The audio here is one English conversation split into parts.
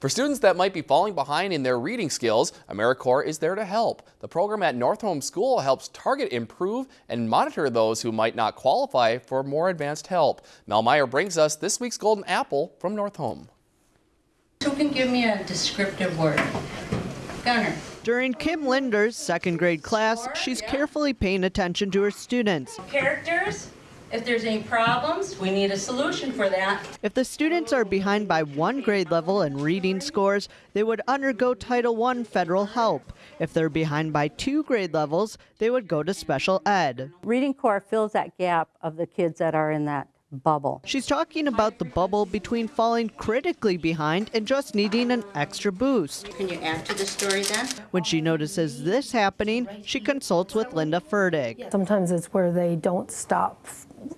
For students that might be falling behind in their reading skills, AmeriCorps is there to help. The program at Northome School helps target, improve, and monitor those who might not qualify for more advanced help. Mel Meyer brings us this week's Golden Apple from Northome. Who can give me a descriptive word? Gunner. During Kim Linder's second grade class, she's carefully paying attention to her students. Characters. If there's any problems, we need a solution for that. If the students are behind by one grade level in reading scores, they would undergo Title I federal help. If they're behind by two grade levels, they would go to special ed. Reading Corps fills that gap of the kids that are in that bubble. She's talking about the bubble between falling critically behind and just needing an extra boost. Can you add to the story then? When she notices this happening, she consults with Linda Ferdig. Sometimes it's where they don't stop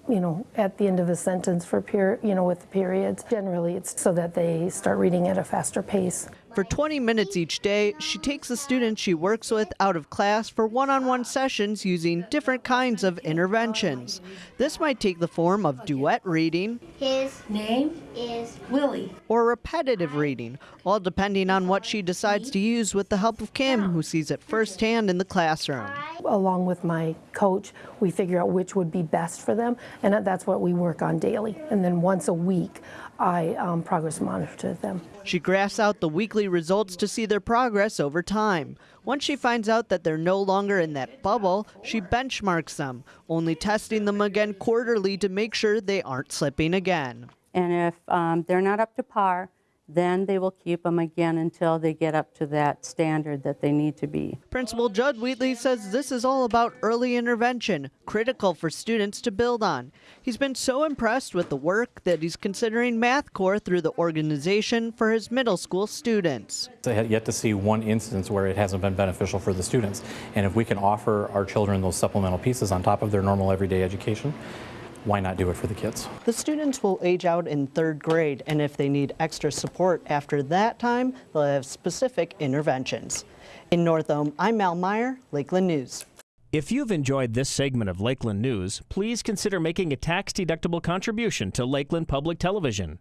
you know, at the end of a sentence for period, you know, with the periods. Generally, it's so that they start reading at a faster pace. For 20 minutes each day, she takes the students she works with out of class for one-on-one -on -one sessions using different kinds of interventions. This might take the form of duet reading. His name is Willie. Or repetitive reading, all depending on what she decides to use with the help of Kim, who sees it firsthand in the classroom. Along with my coach, we figure out which would be best for them, and that's what we work on daily. And then once a week, I um, progress monitor them. She graphs out the weekly results to see their progress over time. Once she finds out that they're no longer in that bubble, she benchmarks them, only testing them again quarterly to make sure they aren't slipping again. And if um, they're not up to par, then they will keep them again until they get up to that standard that they need to be. Principal Judd Wheatley says this is all about early intervention, critical for students to build on. He's been so impressed with the work that he's considering Math Corps through the organization for his middle school students. I have yet to see one instance where it hasn't been beneficial for the students. And if we can offer our children those supplemental pieces on top of their normal everyday education, why not do it for the kids? The students will age out in third grade, and if they need extra support after that time, they'll have specific interventions. In Northome, I'm Mal Meyer, Lakeland News. If you've enjoyed this segment of Lakeland News, please consider making a tax-deductible contribution to Lakeland Public Television.